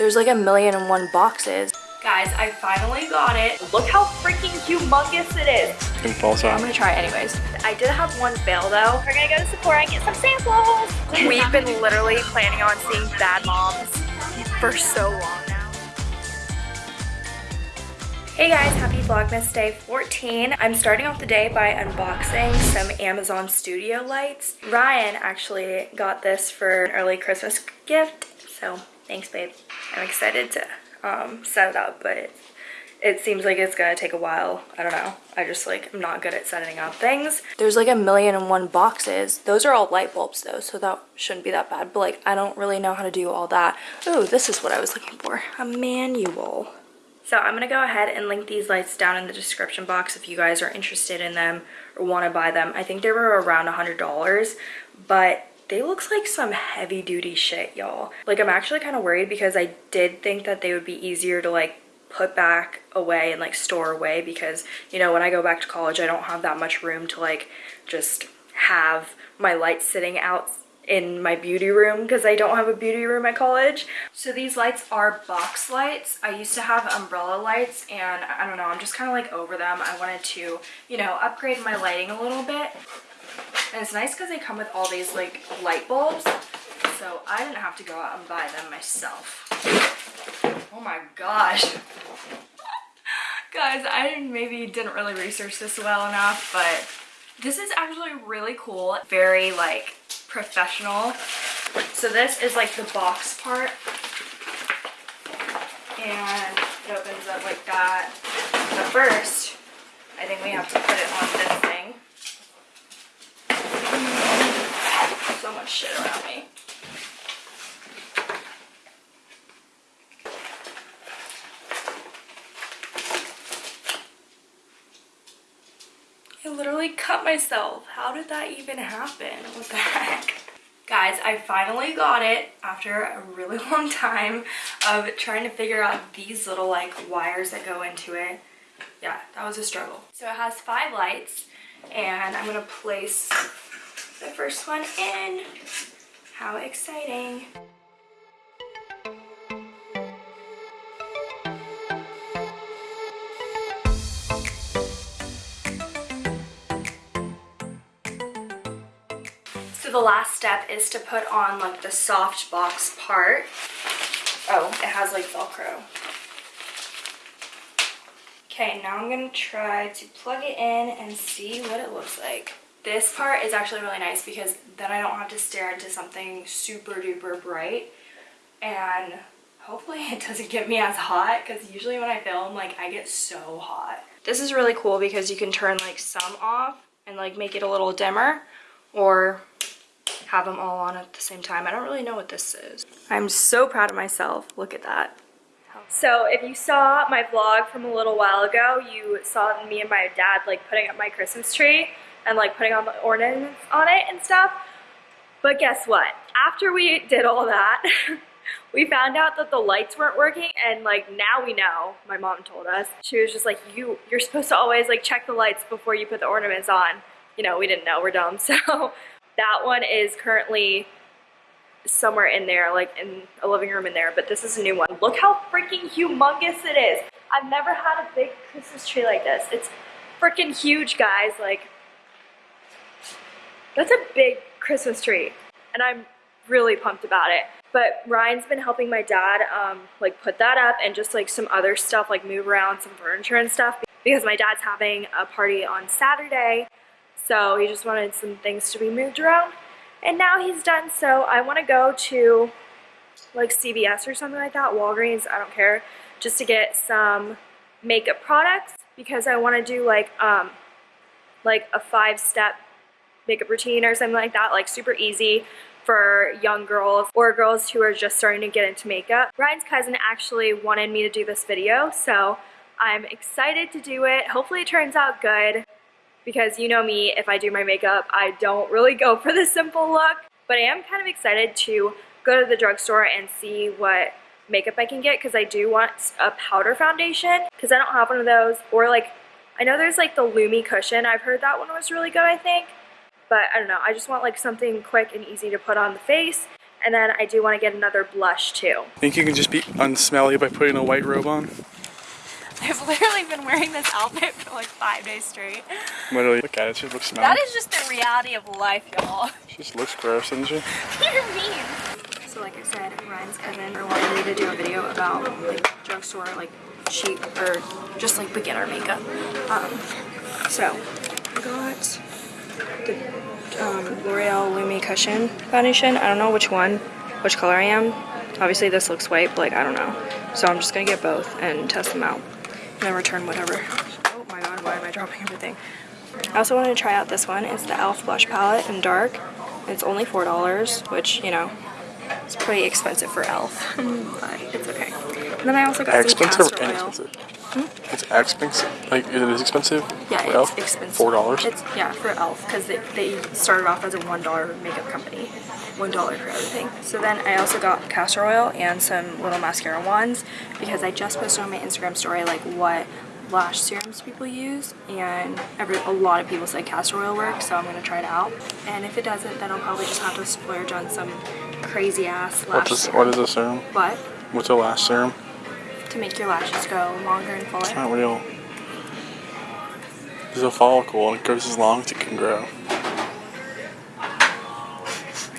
There's like a million and one boxes. Guys, I finally got it. Look how freaking humongous it is. Can false I'm gonna try it anyways. I did have one fail though. We're gonna go to Sephora and get some samples. We've been literally planning on seeing Bad Moms for so long now. Hey guys, happy Vlogmas Day 14. I'm starting off the day by unboxing some Amazon Studio lights. Ryan actually got this for an early Christmas gift, so thanks babe. I'm excited to um, set it up, but it, seems like it's gonna take a while. I don't know. I just like, I'm not good at setting up things. There's like a million and one boxes. Those are all light bulbs though, so that shouldn't be that bad. But like, I don't really know how to do all that. Oh, this is what I was looking for. A manual. So I'm to go ahead and link these lights down in the description box if you guys are interested in them or want to buy them. I think they were around $100, but they looks like some heavy duty shit, y'all. Like I'm actually kind of worried because I did think that they would be easier to like put back away and like store away because, you know, when I go back to college, I don't have that much room to like just have my lights sitting out in my beauty room because I don't have a beauty room at college. So these lights are box lights. I used to have umbrella lights and I don't know, I'm just kind of like over them. I wanted to, you know, upgrade my lighting a little bit. And it's nice because they come with all these like light bulbs. So I didn't have to go out and buy them myself. Oh my gosh. Guys, I maybe didn't really research this well enough, but this is actually really cool. Very like professional. So this is like the box part. And it opens up like that. But first, I think we have to put it on this thing. So much shit around me. Cut myself. How did that even happen? What the heck? Guys, I finally got it after a really long time of trying to figure out these little like wires that go into it. Yeah, that was a struggle. So it has five lights and I'm gonna place the first one in. How exciting. So the last step is to put on like the soft box part. Oh, it has like Velcro. Okay, now I'm gonna try to plug it in and see what it looks like. This part is actually really nice because then I don't have to stare into something super duper bright and hopefully it doesn't get me as hot because usually when I film like I get so hot. This is really cool because you can turn like some off and like make it a little dimmer or have them all on at the same time. I don't really know what this is. I'm so proud of myself. Look at that. So if you saw my vlog from a little while ago, you saw me and my dad like putting up my Christmas tree and like putting on the ornaments on it and stuff. But guess what? After we did all that, we found out that the lights weren't working and like now we know, my mom told us. She was just like, you, you're supposed to always like check the lights before you put the ornaments on. You know, we didn't know, we're dumb. So that one is currently somewhere in there, like in a living room in there, but this is a new one. Look how freaking humongous it is. I've never had a big Christmas tree like this. It's freaking huge, guys. Like, that's a big Christmas tree, and I'm really pumped about it. But Ryan's been helping my dad, um, like, put that up and just, like, some other stuff, like, move around some furniture and stuff because my dad's having a party on Saturday so he just wanted some things to be moved around. And now he's done, so I want to go to like CVS or something like that, Walgreens, I don't care, just to get some makeup products because I want to do like um like a five-step makeup routine or something like that, like super easy for young girls or girls who are just starting to get into makeup. Ryan's cousin actually wanted me to do this video, so I'm excited to do it. Hopefully it turns out good because you know me, if I do my makeup, I don't really go for the simple look. But I am kind of excited to go to the drugstore and see what makeup I can get because I do want a powder foundation because I don't have one of those. Or like, I know there's like the Lumi cushion. I've heard that one was really good, I think. But I don't know, I just want like something quick and easy to put on the face And then I do want to get another blush too. I Think you can just be unsmelly by putting a white robe on? I've literally been wearing this outfit for like five days straight. Literally, look at it. It just looks smelly. That is just the reality of life, y'all. She just looks gross, doesn't she? You're mean. So like I said, Ryan's cousin wanted me to do a video about like drugstore like cheap or just like beginner makeup. Um, so I got the um, L'Oreal Lumi Cushion foundation. I don't know which one, which color I am. Obviously this looks white, but like I don't know. So I'm just gonna get both and test them out and then return whatever. Oh my god, why am I dropping everything? I also wanted to try out this one. It's the e.l.f. blush palette in dark. It's only $4, which, you know, it's pretty expensive for e.l.f. it's okay. And then I also got some Expensive castor or oil. inexpensive? It's expensive. Like, it is expensive? Yeah, it's Elf? expensive. Four dollars. It's yeah for Elf because they, they started off as a one dollar makeup company, one dollar for everything. So then I also got castor oil and some little mascara wands because I just posted on my Instagram story like what lash serums people use and every a lot of people say castor oil works so I'm gonna try it out and if it doesn't then I'll probably just have to splurge on some crazy ass lash What is, serum. what is a serum? But What's a lash serum? To make your lashes grow longer and fuller. It's not real. There's a follicle and it grows as long as it can grow.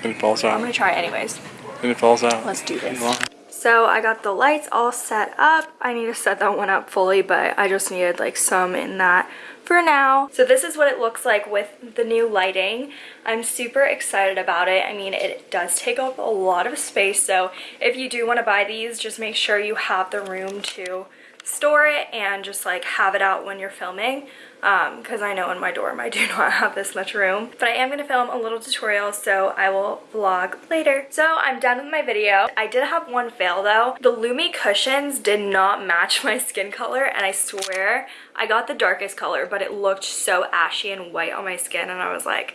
And it falls out. I'm gonna try it anyways. And it falls out. Let's do this. So I got the lights all set up. I need to set that one up fully, but I just needed like some in that for now. So this is what it looks like with the new lighting. I'm super excited about it. I mean, it does take up a lot of space. So if you do want to buy these, just make sure you have the room to store it and just like have it out when you're filming um, because I know in my dorm I do not have this much room. But I am going to film a little tutorial so I will vlog later. So I'm done with my video. I did have one fail though. The Lumi cushions did not match my skin color and I swear I got the darkest color but it looked so ashy and white on my skin and I was like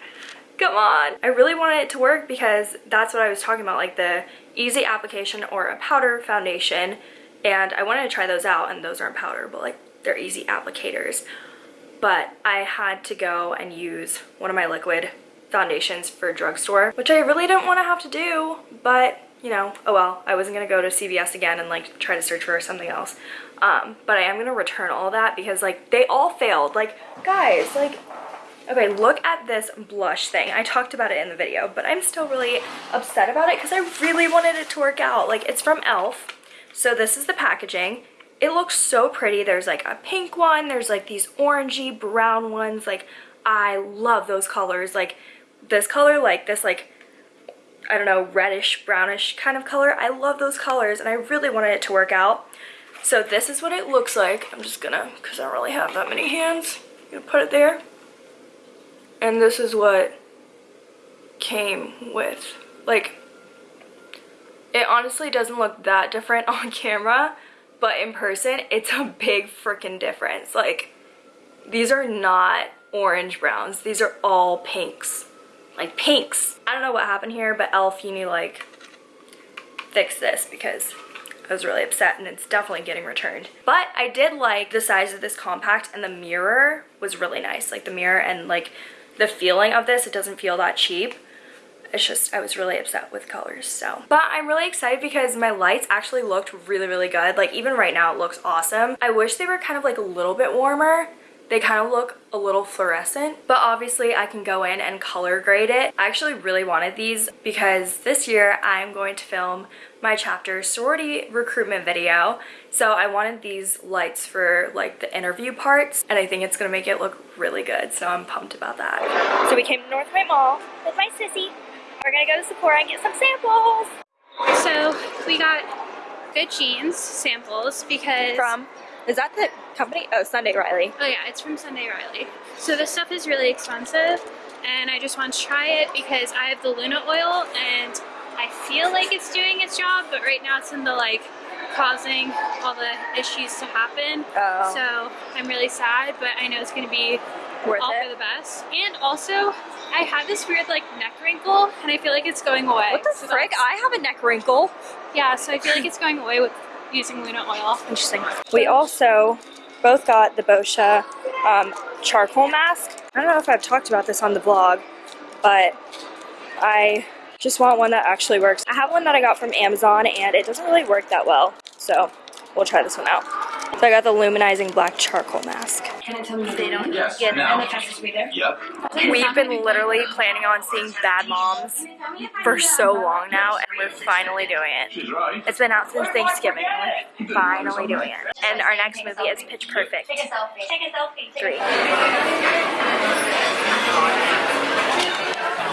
come on. I really wanted it to work because that's what I was talking about like the easy application or a powder foundation and I wanted to try those out and those aren't powder but like they're easy applicators but I had to go and use one of my liquid foundations for drugstore which I really didn't want to have to do but you know oh well I wasn't gonna go to CVS again and like try to search for something else um, but I am gonna return all that because like they all failed like guys like Okay, look at this blush thing. I talked about it in the video, but I'm still really upset about it because I really wanted it to work out. Like, it's from e.l.f. So this is the packaging. It looks so pretty. There's like a pink one. There's like these orangey brown ones. Like, I love those colors. Like, this color, like this, like, I don't know, reddish, brownish kind of color. I love those colors, and I really wanted it to work out. So this is what it looks like. I'm just gonna, because I don't really have that many hands, gonna put it there. And this is what came with. Like, honestly doesn't look that different on camera, but in person, it's a big freaking difference. Like, these are not orange browns. These are all pinks. Like, pinks. I don't know what happened here, but e.l.f. you need like, fix this because I was really upset and it's definitely getting returned. But I did like the size of this compact and the mirror was really nice. Like, the mirror and, like, the feeling of this, it doesn't feel that cheap. It's just, I was really upset with colors, so. But I'm really excited because my lights actually looked really, really good. Like, even right now, it looks awesome. I wish they were kind of like a little bit warmer. They kind of look a little fluorescent, but obviously I can go in and color grade it. I actually really wanted these because this year I'm going to film my chapter sorority recruitment video. So I wanted these lights for like the interview parts and I think it's gonna make it look really good. So I'm pumped about that. So we came to North Point Mall with my sissy. We're gonna go to Sephora and get some samples. So we got Good Genes samples because From, is that the company? Oh, Sunday Riley. oh yeah, it's from Sunday Riley. So this stuff is really expensive, and I just want to try it because I have the Luna oil and I feel like it's doing its job, but right now it's in the like causing all the issues to happen. Oh. So I'm really sad, but I know it's gonna be Worth all it? for the best. And also, I have this weird like neck wrinkle, and I feel like it's going away. What the So frick? I have a neck wrinkle. Yeah, so I feel like it's going away with using Luna oil. Interesting. We also both got the Boscia um, charcoal mask. I don't know if I've talked about this on the vlog, but I Just want one that actually works. I have one that I got from Amazon and it doesn't really work that well. So we'll try this one out. So I got the luminizing black charcoal mask. Can I tell me they don't Yes, get now. and the fastest way there? Yep. We've been literally planning on seeing Bad Moms for so long now and we're finally doing it. It's been out since Thanksgiving we're finally doing it. And our next movie is Pitch Perfect Take a selfie. Take a selfie. 3.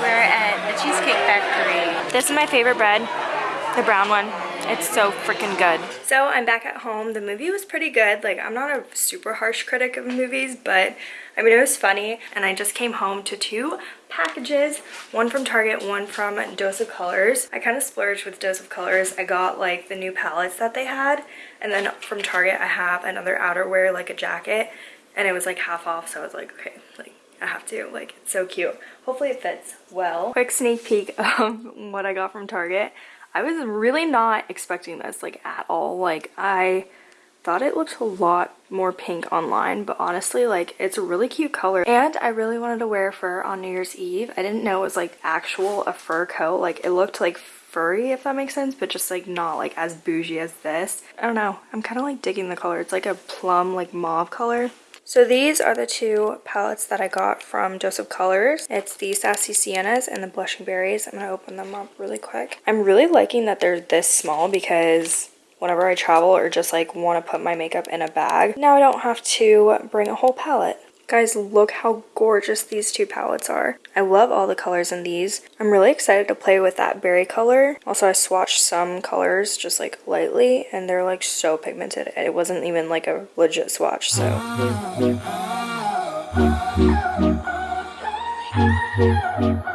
We're at the Cheesecake Factory. This is my favorite bread, the brown one. It's so freaking good. So I'm back at home. The movie was pretty good. Like I'm not a super harsh critic of movies, but I mean it was funny. And I just came home to two packages, one from Target, one from Dose of Colors. I kind of splurged with Dose of Colors. I got like the new palettes that they had. And then from Target I have another outerwear like a jacket and it was like half off so I was like okay like I have to like it's so cute. Hopefully it fits well. Quick sneak peek of what I got from Target. I was really not expecting this like at all. Like I thought it looked a lot more pink online, but honestly like it's a really cute color. And I really wanted to wear fur on New Year's Eve. I didn't know it was like actual a fur coat. Like it looked like furry if that makes sense, but just like not like as bougie as this. I don't know. I'm kind of like digging the color. It's like a plum like mauve color. So these are the two palettes that I got from Dose of Colors. It's the Sassy Siennas and the Blushing Berries. I'm going to open them up really quick. I'm really liking that they're this small because whenever I travel or just like want to put my makeup in a bag, now I don't have to bring a whole palette. Guys, look how gorgeous these two palettes are. I love all the colors in these. I'm really excited to play with that berry color. Also, I swatched some colors just like lightly and they're like so pigmented. It wasn't even like a legit swatch, so.